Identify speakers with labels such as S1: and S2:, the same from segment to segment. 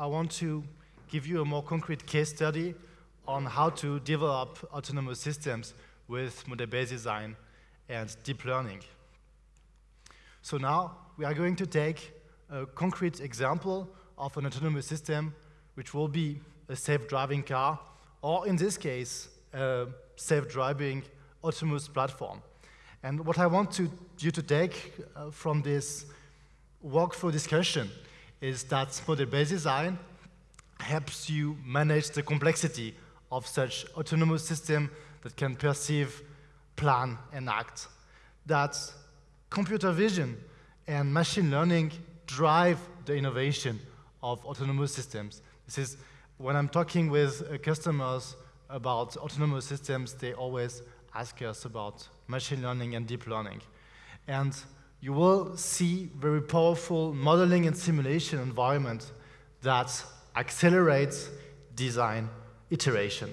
S1: I want to give you a more concrete case study on how to develop autonomous systems with model-based design and deep learning. So now we are going to take a concrete example of an autonomous system which will be a self-driving car, or in this case, a self-driving autonomous platform. And what I want to, you to take uh, from this workflow discussion is that model-based design helps you manage the complexity of such autonomous system that can perceive, plan, and act. That computer vision and machine learning drive the innovation of autonomous systems. This is when I'm talking with uh, customers about autonomous systems, they always ask us about machine learning and deep learning. And you will see very powerful modeling and simulation environment that accelerates design iteration.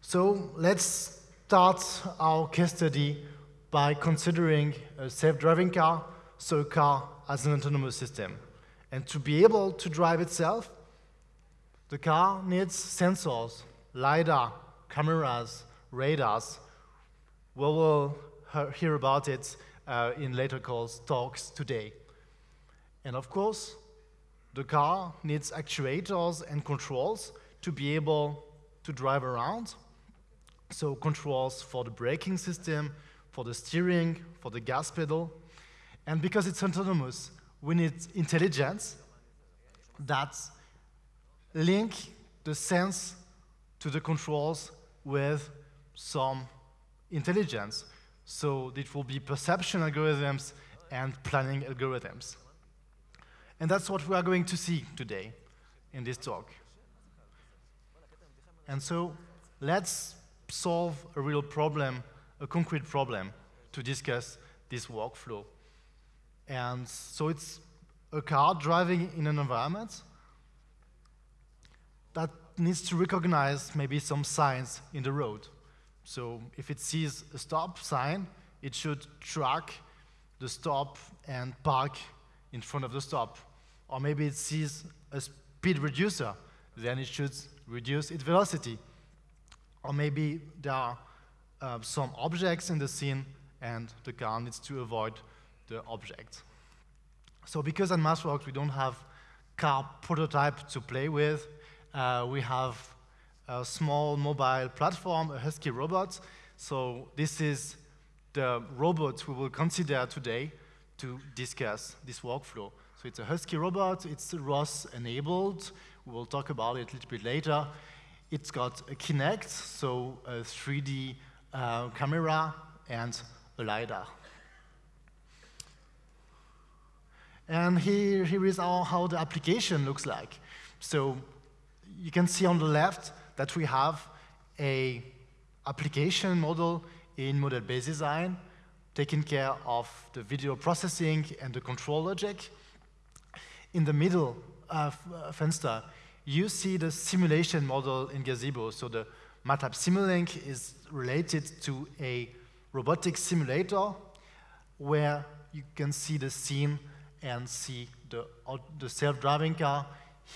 S1: So let's start our case study by considering a self-driving car, so a car as an autonomous system. And to be able to drive itself, the car needs sensors, LiDAR, cameras, radars. We will hear about it uh, in later calls, talks today. And of course, the car needs actuators and controls to be able to drive around. So controls for the braking system, for the steering, for the gas pedal. And because it's autonomous, we need intelligence that link the sense to the controls with some intelligence. So it will be perception algorithms and planning algorithms. And that's what we are going to see today in this talk. And so let's solve a real problem, a concrete problem, to discuss this workflow. And so it's a car driving in an environment that needs to recognize maybe some signs in the road. So if it sees a stop sign, it should track the stop and park in front of the stop. Or maybe it sees a speed reducer, then it should reduce its velocity. Or maybe there are uh, some objects in the scene and the car needs to avoid the object. So because at MathWorks we don't have car prototype to play with, uh, we have a small mobile platform, a Husky robot. So this is the robot we will consider today to discuss this workflow. So it's a Husky robot, it's ROS enabled. We will talk about it a little bit later. It's got a Kinect, so a 3D uh, camera and a LiDAR. And here, here is our, how the application looks like. So you can see on the left that we have a application model in model-based design, taking care of the video processing and the control logic. In the middle of uh, Fenster, you see the simulation model in Gazebo. So the MATLAB Simulink is related to a robotic simulator where you can see the scene and see the, the self-driving car.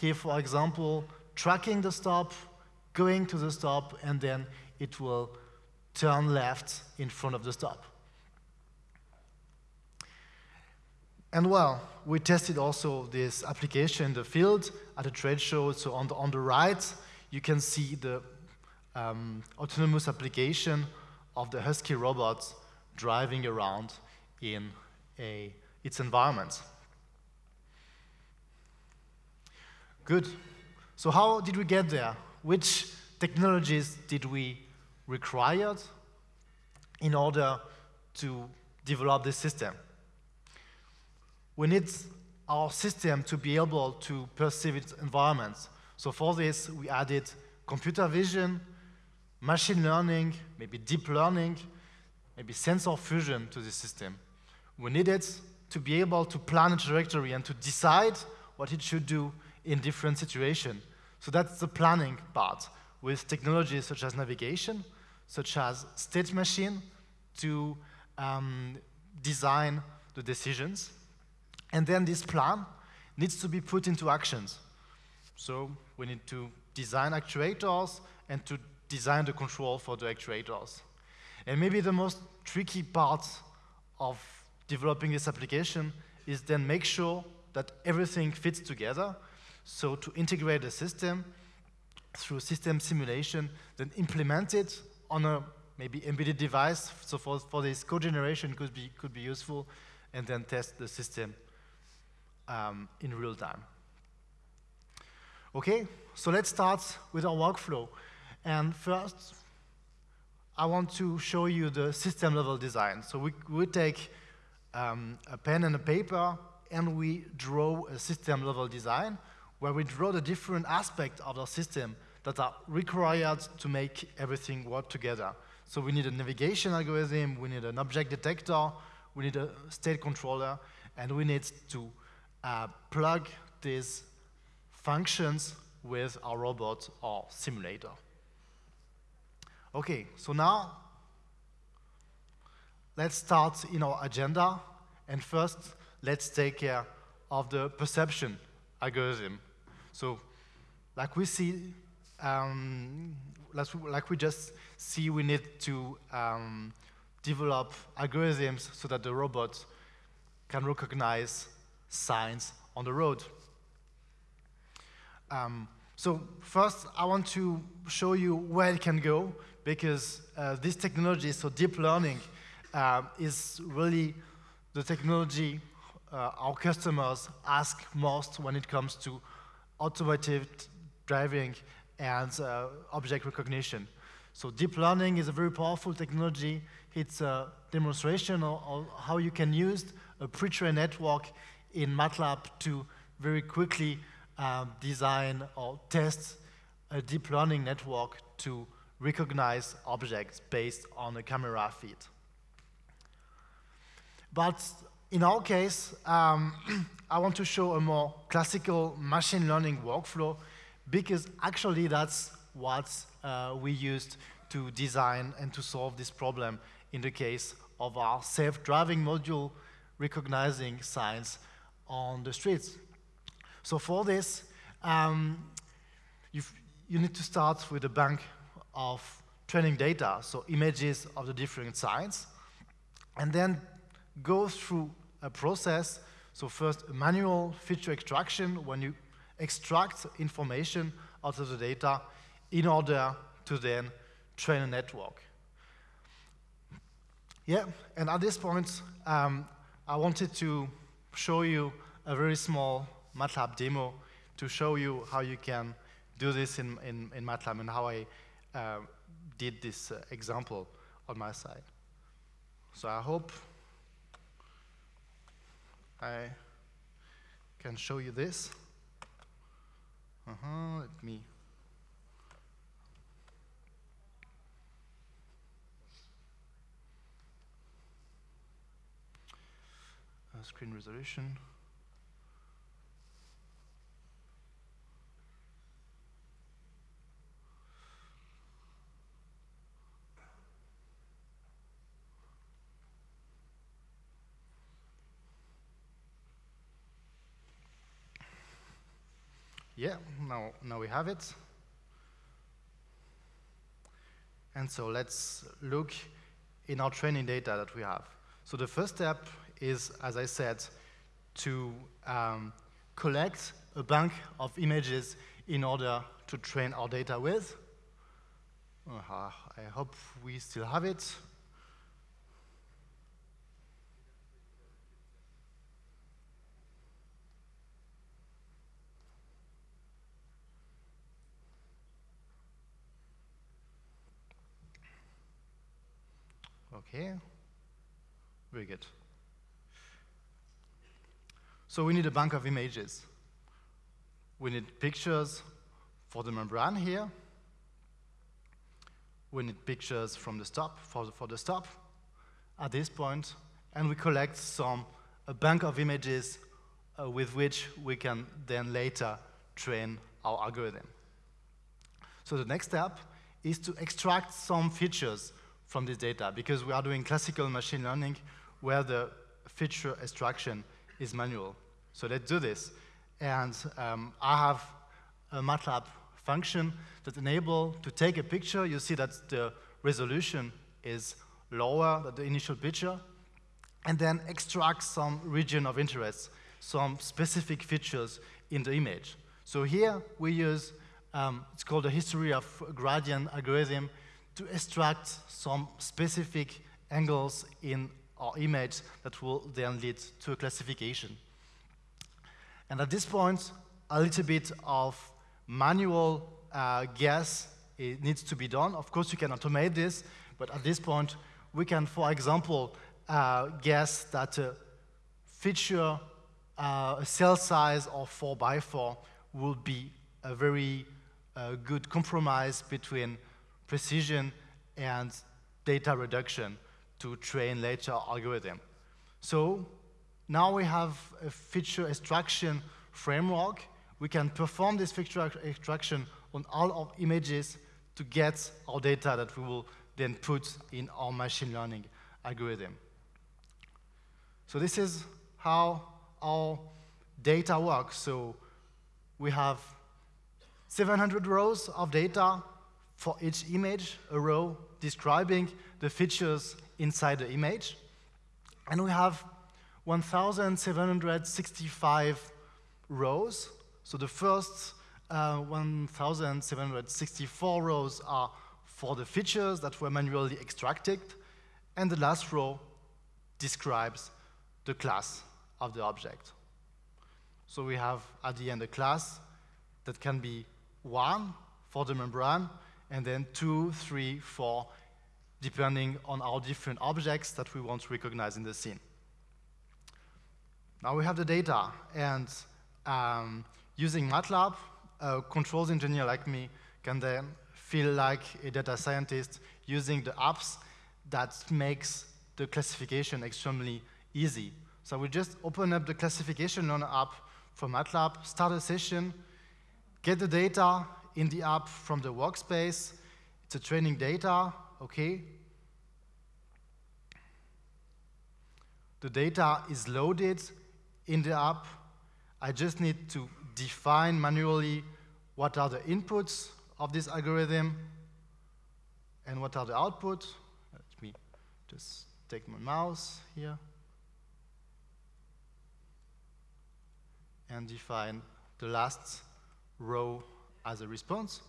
S1: Here, for example, tracking the stop, going to the stop, and then it will turn left in front of the stop. And well, we tested also this application in the field at a trade show. So on the, on the right, you can see the um, autonomous application of the Husky robot driving around in a, its environment. Good. So how did we get there? Which technologies did we require in order to develop this system? We need our system to be able to perceive its environment. So for this, we added computer vision, machine learning, maybe deep learning, maybe sensor fusion to the system. We needed to be able to plan a trajectory and to decide what it should do in different situations. So that's the planning part with technologies such as navigation, such as state machine to um, design the decisions. And then this plan needs to be put into actions. So we need to design actuators and to design the control for the actuators. And maybe the most tricky part of developing this application is then make sure that everything fits together. So to integrate the system through system simulation, then implement it on a maybe embedded device. So for, for this code generation could be, could be useful, and then test the system um, in real time. Okay, so let's start with our workflow. And first, I want to show you the system level design. So we, we take um, a pen and a paper and we draw a system level design where we draw the different aspects of the system that are required to make everything work together. So we need a navigation algorithm, we need an object detector, we need a state controller, and we need to uh, plug these functions with our robot or simulator. Okay, so now let's start in our agenda. And first, let's take care of the perception algorithm. So like we see, um, like we just see, we need to um, develop algorithms so that the robot can recognize signs on the road. Um, so first, I want to show you where it can go, because uh, this technology, so deep learning, uh, is really the technology uh, our customers ask most when it comes to automotive driving and uh, object recognition. So deep learning is a very powerful technology. It's a demonstration of, of how you can use a pre-trained network in MATLAB to very quickly um, design or test a deep learning network to recognize objects based on a camera feed. But in our case, um, I want to show a more classical machine learning workflow because actually that's what uh, we used to design and to solve this problem in the case of our self-driving module recognizing signs on the streets. So for this, um, you need to start with a bank of training data, so images of the different signs, and then go through a process. So first, manual feature extraction, when you extract information out of the data in order to then train a network. Yeah, and at this point, um, I wanted to show you a very small MATLAB demo to show you how you can do this in, in, in MATLAB and how I uh, did this uh, example on my side. So I hope I can show you this. Uh-huh, let me uh, screen resolution. Yeah, now, now we have it. And so let's look in our training data that we have. So the first step is, as I said, to um, collect a bank of images in order to train our data with. Uh, I hope we still have it. Okay, very good. So we need a bank of images. We need pictures for the membrane here. We need pictures from the stop, for the, for the stop at this point, and we collect some, a bank of images uh, with which we can then later train our algorithm. So the next step is to extract some features from this data because we are doing classical machine learning where the feature extraction is manual. So let's do this. And um, I have a MATLAB function that enable to take a picture. You see that the resolution is lower than the initial picture, and then extract some region of interest, some specific features in the image. So here we use, um, it's called the histogram of gradient algorithm to extract some specific angles in our image that will then lead to a classification. And at this point, a little bit of manual uh, guess it needs to be done. Of course, you can automate this, but at this point, we can, for example, uh, guess that a feature, uh, a cell size of 4 by 4 will be a very uh, good compromise between precision and data reduction to train later algorithm. So now we have a feature extraction framework. We can perform this feature extraction on all of images to get our data that we will then put in our machine learning algorithm. So this is how our data works. So we have 700 rows of data for each image, a row describing the features inside the image. And we have 1,765 rows. So the first uh, 1,764 rows are for the features that were manually extracted, and the last row describes the class of the object. So we have at the end a class that can be one for the membrane, and then two, three, four, depending on our different objects that we want to recognize in the scene. Now we have the data, and um, using MATLAB, a controls engineer like me can then feel like a data scientist using the apps that makes the classification extremely easy. So we just open up the classification learner app from MATLAB, start a session, get the data in the app from the workspace. It's a training data, okay. The data is loaded in the app. I just need to define manually what are the inputs of this algorithm and what are the outputs. Let me just take my mouse here and define the last row as a response.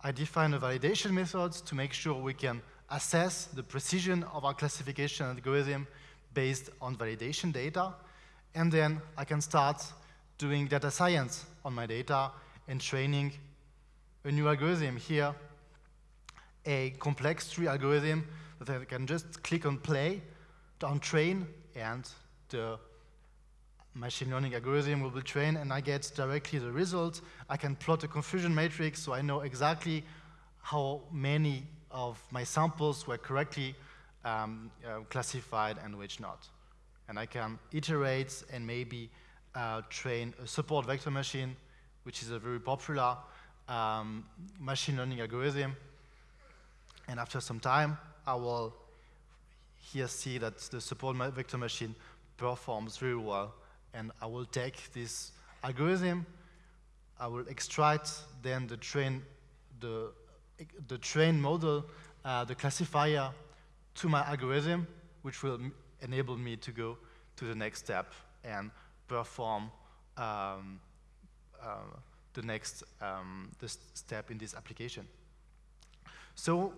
S1: I define a validation method to make sure we can assess the precision of our classification algorithm based on validation data. And then I can start doing data science on my data and training a new algorithm here, a complex tree algorithm that I can just click on play, on train, and the machine learning algorithm will be trained and I get directly the result. I can plot a confusion matrix so I know exactly how many of my samples were correctly um, uh, classified and which not. And I can iterate and maybe uh, train a support vector machine, which is a very popular um, machine learning algorithm. And after some time, I will here see that the support vector machine performs very well and I will take this algorithm, I will extract then the train, the, the train model, uh, the classifier to my algorithm, which will enable me to go to the next step and perform um, uh, the next um, the step in this application. So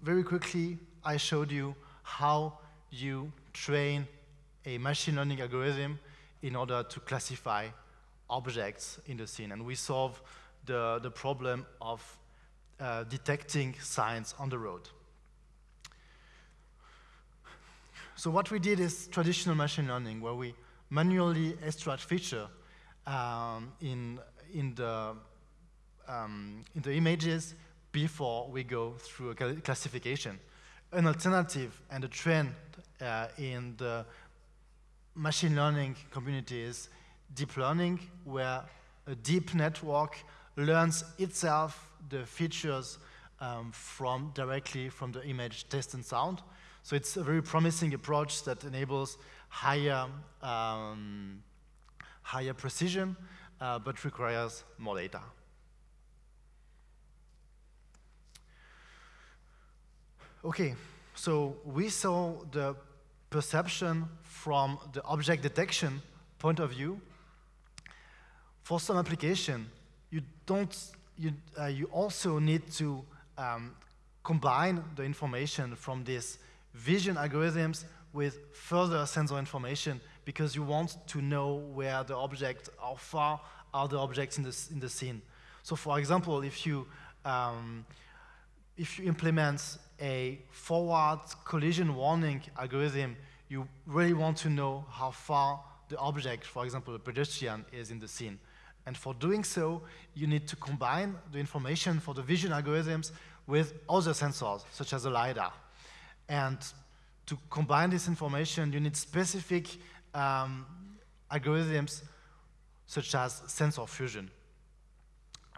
S1: very quickly, I showed you how you train a machine learning algorithm in order to classify objects in the scene. And we solve the, the problem of uh, detecting signs on the road. So what we did is traditional machine learning, where we manually extract feature um, in, in, the, um, in the images before we go through a classification. An alternative and a trend uh, in the machine learning community is deep learning, where a deep network learns itself the features um, from directly from the image, text, and sound. So it's a very promising approach that enables higher, um, higher precision, uh, but requires more data. Okay, so we saw the perception from the object detection point of view. For some application, you don't, you, uh, you also need to um, combine the information from these vision algorithms with further sensor information because you want to know where the object, how far are the objects in the, in the scene. So for example, if you, um, if you implement a forward collision warning algorithm, you really want to know how far the object, for example, the pedestrian, is in the scene. And for doing so, you need to combine the information for the vision algorithms with other sensors, such as a LiDAR. And to combine this information, you need specific um, algorithms such as sensor fusion,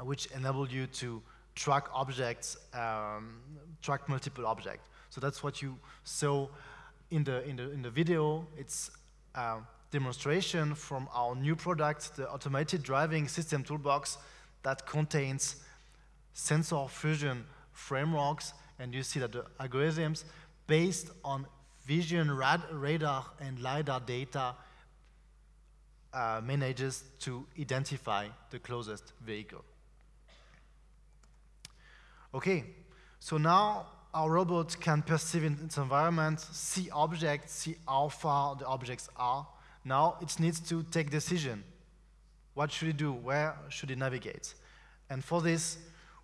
S1: which enable you to track objects, um, track multiple objects. So that's what you saw in the, in the, in the video. It's a demonstration from our new product, the Automated Driving System Toolbox, that contains sensor fusion frameworks, and you see that the algorithms based on vision, rad radar, and LiDAR data uh, manages to identify the closest vehicle. Okay, so now our robot can perceive in its environment, see objects, see how far the objects are. Now it needs to take decision. What should it do? Where should it navigate? And for this,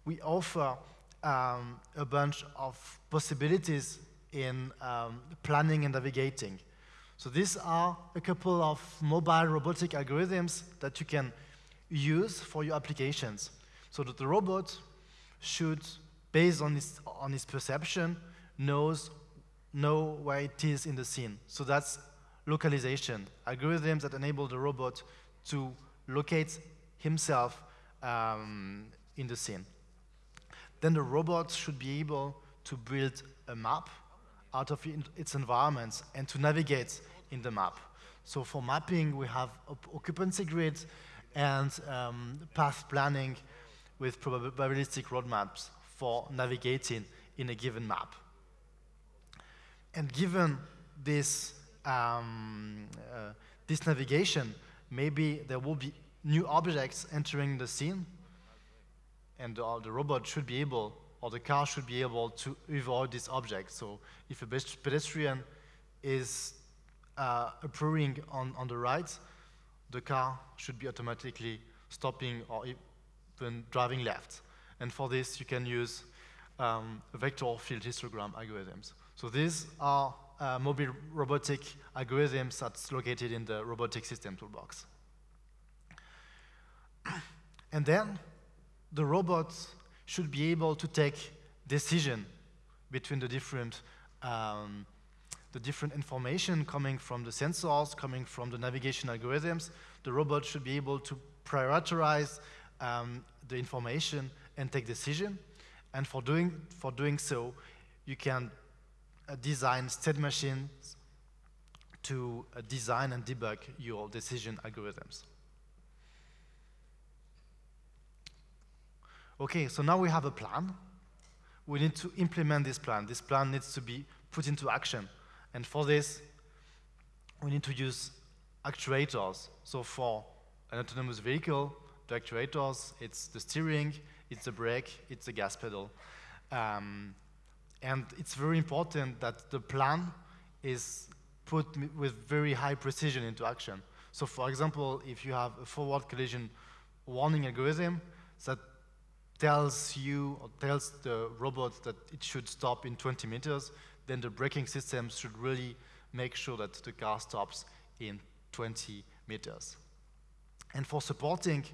S1: we offer um, a bunch of possibilities in um, planning and navigating. So these are a couple of mobile robotic algorithms that you can use for your applications. So that the robot should, based on its, on its perception, knows, know where it is in the scene. So that's localization, algorithms that enable the robot to locate himself um, in the scene. Then the robot should be able to build a map out of its environment and to navigate in the map. So for mapping, we have occupancy grids and um, path planning with probabilistic roadmaps for navigating in a given map. And given this, um, uh, this navigation, maybe there will be new objects entering the scene, and uh, the robot should be able or the car should be able to avoid this object. So if a pedestrian is uh, appearing on, on the right, the car should be automatically stopping or even driving left. And for this, you can use um, vector field histogram algorithms. So these are uh, mobile robotic algorithms that's located in the robotic system toolbox. and then the robots should be able to take decision between the different um, the different information coming from the sensors, coming from the navigation algorithms. The robot should be able to prioritize um, the information and take decision. And for doing, for doing so, you can uh, design state machines to uh, design and debug your decision algorithms. Okay, so now we have a plan. We need to implement this plan. This plan needs to be put into action. And for this, we need to use actuators. So for an autonomous vehicle, the actuators, it's the steering, it's the brake, it's the gas pedal. Um, and it's very important that the plan is put with very high precision into action. So for example, if you have a forward collision warning algorithm that tells you or tells the robot that it should stop in 20 meters, then the braking system should really make sure that the car stops in 20 meters. And for supporting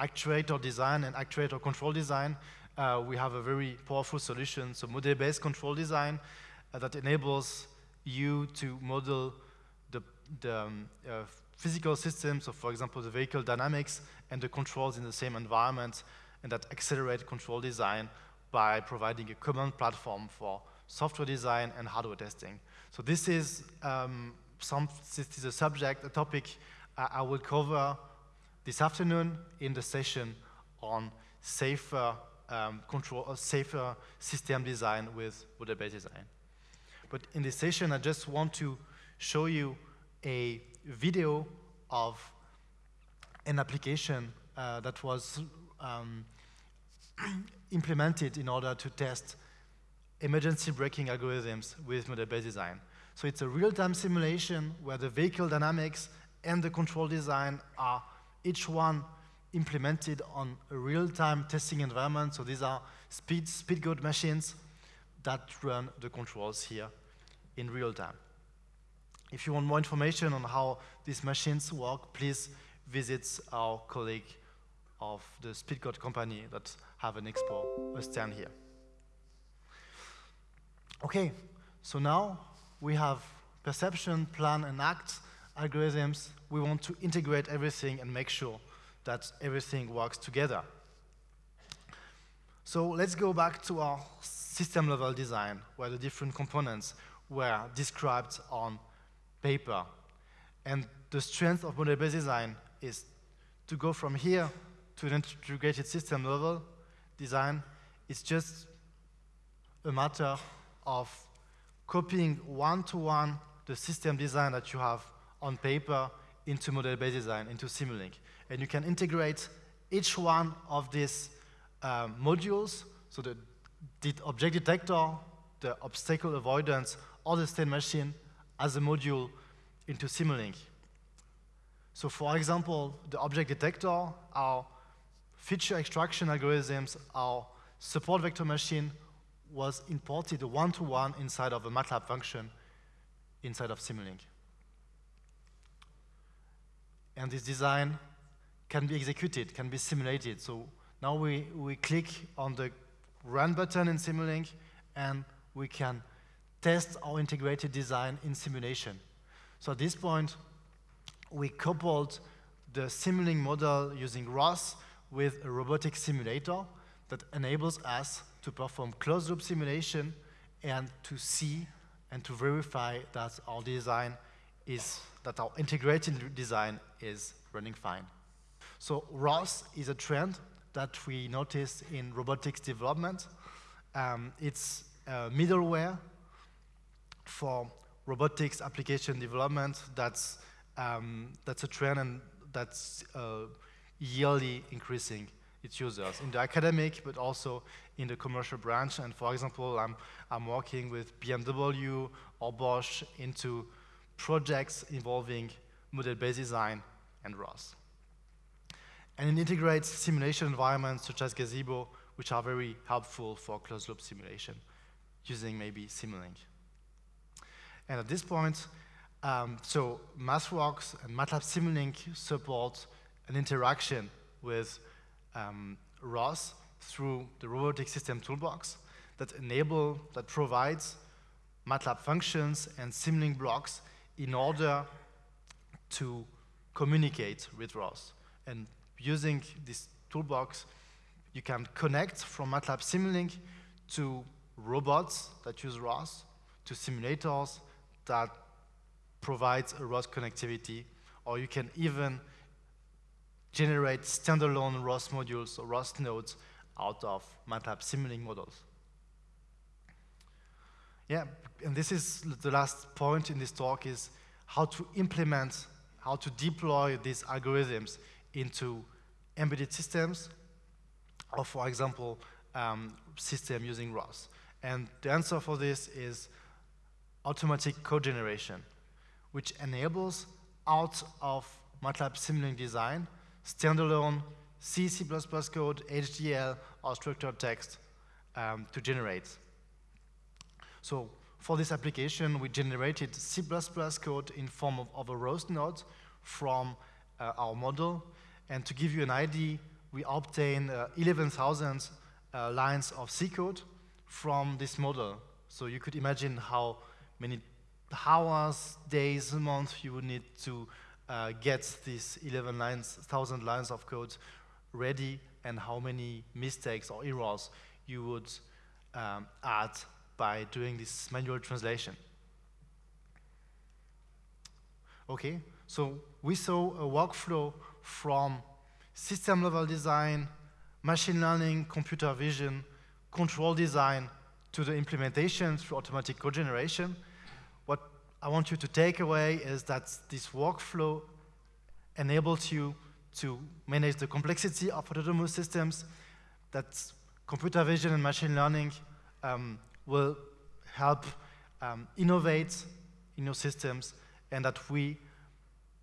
S1: actuator design and actuator control design, uh, we have a very powerful solution, so model-based control design uh, that enables you to model the, the um, uh, physical systems, so for example, the vehicle dynamics and the controls in the same environment and that accelerate control design by providing a common platform for software design and hardware testing. So this is um, some, this is a subject, a topic uh, I will cover this afternoon in the session on safer um, control a safer system design with model-based design. But in this session, I just want to show you a video of an application uh, that was um, implemented in order to test emergency braking algorithms with model-based design. So it's a real-time simulation where the vehicle dynamics and the control design are each one implemented on a real-time testing environment. So these are speed, Speedgoat machines that run the controls here in real time. If you want more information on how these machines work, please visit our colleague of the Speedgoat company that have an expo, a stand here. Okay, so now we have perception, plan, and act algorithms. We want to integrate everything and make sure that everything works together. So let's go back to our system level design, where the different components were described on paper. And the strength of model-based design is to go from here to an integrated system level design. It's just a matter of copying one-to-one -one the system design that you have on paper into model-based design, into Simulink. And you can integrate each one of these um, modules, so the, the object detector, the obstacle avoidance, or the state machine as a module into Simulink. So for example, the object detector, our feature extraction algorithms, our support vector machine was imported one-to-one -one inside of a MATLAB function inside of Simulink. And this design can be executed, can be simulated. So now we, we click on the run button in Simulink and we can test our integrated design in simulation. So at this point, we coupled the Simulink model using ROS with a robotic simulator that enables us to perform closed-loop simulation and to see and to verify that our design is, that our integrated design is running fine. So ROS is a trend that we notice in robotics development. Um, it's a middleware for robotics application development that's, um, that's a trend and that's uh, yearly increasing its users in the academic, but also in the commercial branch. And for example, I'm, I'm working with BMW or Bosch into projects involving model-based design and ROS. And it integrates simulation environments such as Gazebo, which are very helpful for closed-loop simulation, using maybe Simulink. And at this point, um, so MathWorks and MATLAB Simulink support an interaction with um, ROS through the robotic system toolbox that enable, that provides MATLAB functions and Simulink blocks in order to communicate with ROS. And using this toolbox, you can connect from MATLAB Simulink to robots that use ROS, to simulators that provides a ROS connectivity, or you can even generate standalone ROS modules or ROS nodes out of MATLAB Simulink models. Yeah, and this is the last point in this talk is how to implement, how to deploy these algorithms into embedded systems, or for example, um, system using ROS. And the answer for this is automatic code generation, which enables out of MATLAB Simulink design standalone C, C++ code, HDL, or structured text um, to generate. So for this application, we generated C++ code in form of, of a ROS node from uh, our model. And to give you an idea, we obtain uh, 11,000 uh, lines of C code from this model. So you could imagine how many hours, days, months you would need to uh, get these 11,000 lines of code ready and how many mistakes or errors you would um, add by doing this manual translation. Okay, so we saw a workflow from system level design machine learning, computer vision, control design, to the implementation through automatic code generation, what I want you to take away is that this workflow enables you to manage the complexity of autonomous systems, that computer vision and machine learning um, will help um, innovate in your systems, and that we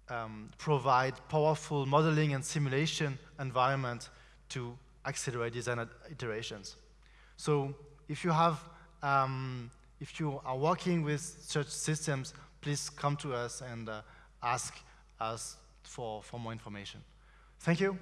S1: um, provide powerful modeling and simulation environment to accelerate design iterations. So if you have, um, if you are working with such systems, please come to us and uh, ask us for, for more information. Thank you.